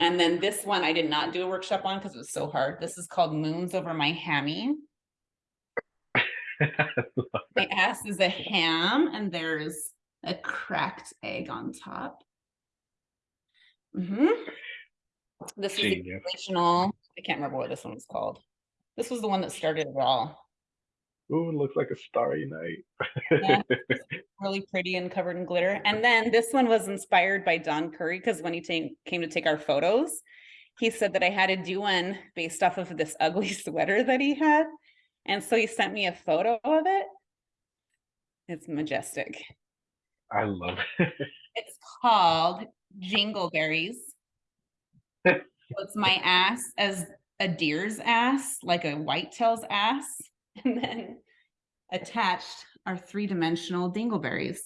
And then this one I did not do a workshop on because it was so hard. This is called Moons Over My Hammy. My ass is a ham and there's a cracked egg on top. Mhm. This is the original, I can't remember what this one was called. This was the one that started it all. Ooh, it looks like a starry night. Yeah. Really pretty and covered in glitter. And then this one was inspired by Don Curry because when he came to take our photos, he said that I had to do one based off of this ugly sweater that he had. And so he sent me a photo of it. It's majestic. I love it. It's called Jingleberries. It's my ass as a deer's ass, like a whitetail's ass. And then attached are three dimensional dingleberries.